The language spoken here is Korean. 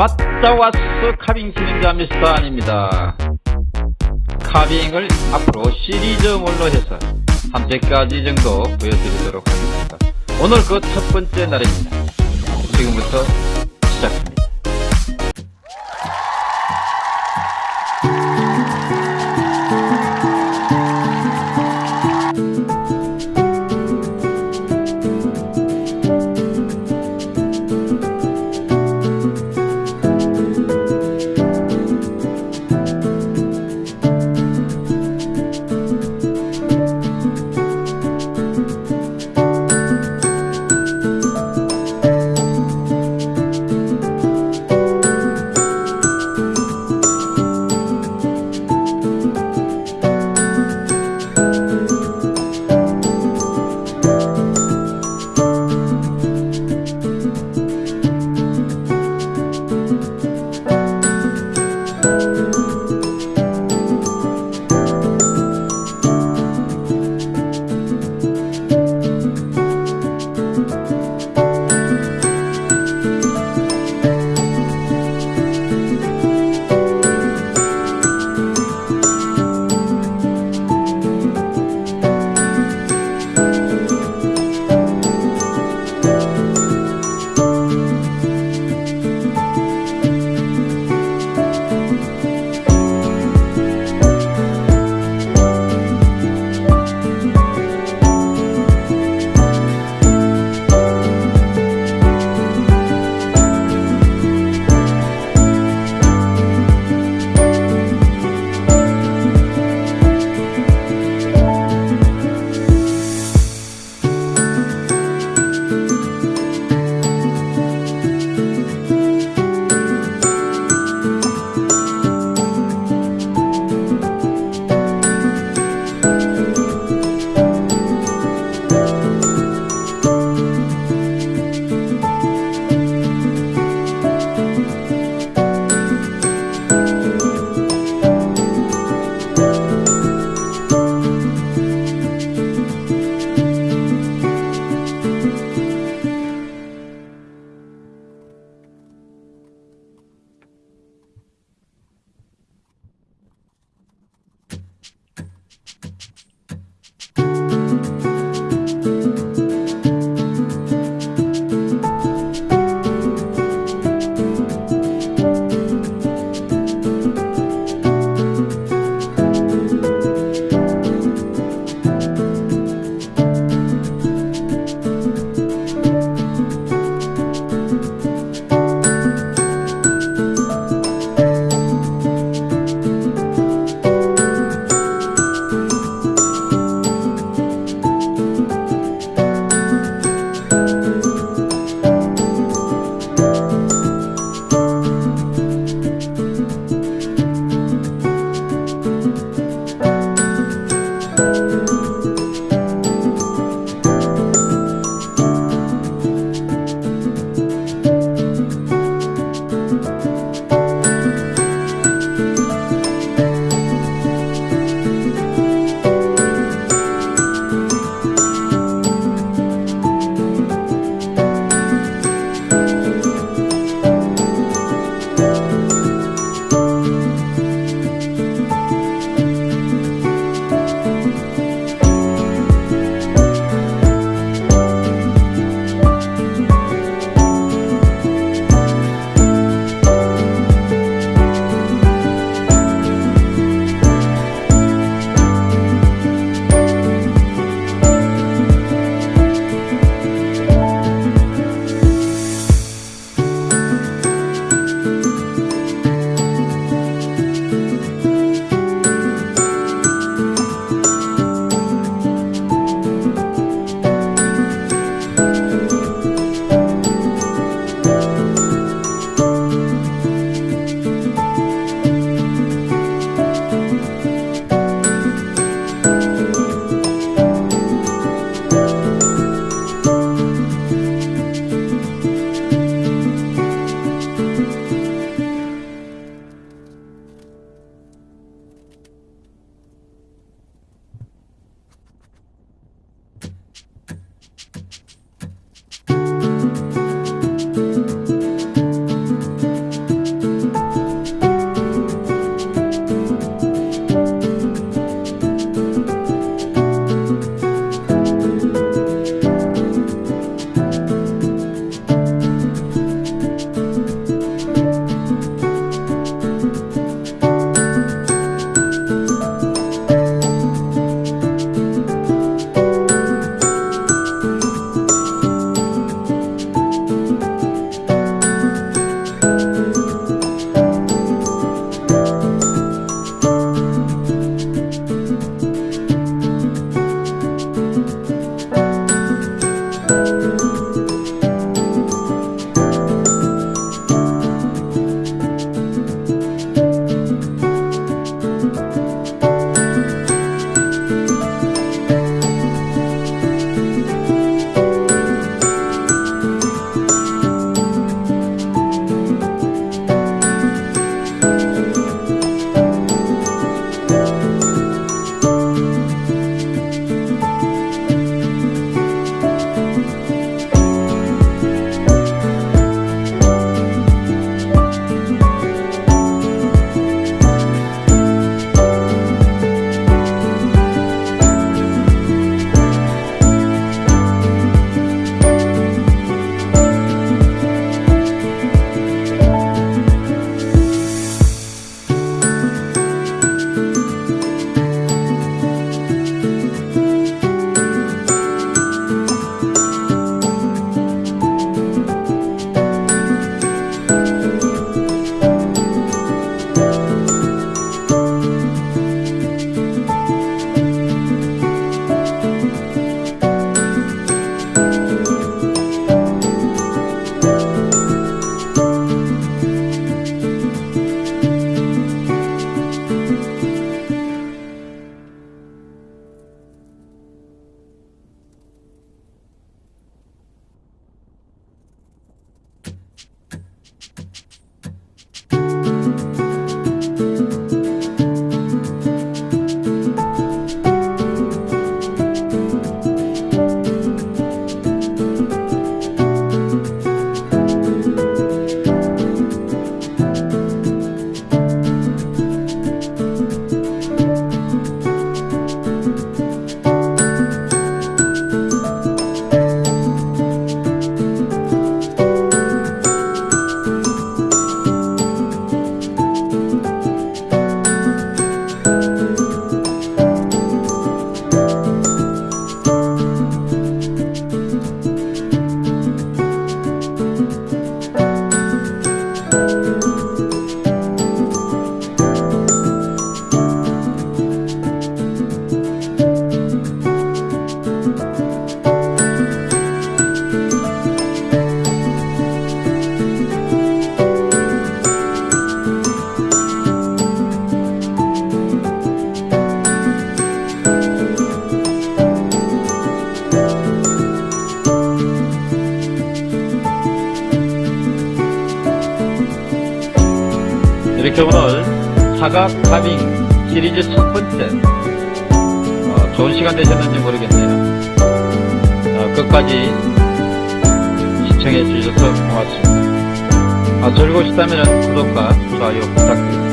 왔다 왔어 카빙 진행자 미스터 아닙니다. 카빙을 앞으로 시리즈물로 해서 한 100가지 정도 보여드리도록 하겠습니다. 오늘 그 첫 번째 날입니다. 오늘 사각 카빙 시리즈 첫 번째 어, 좋은 시간 되셨는지 모르겠네요. 어, 끝까지 시청해 주셔서 고맙습니다. 아, 즐거우셨다면 구독과 좋아요 부탁드립니다.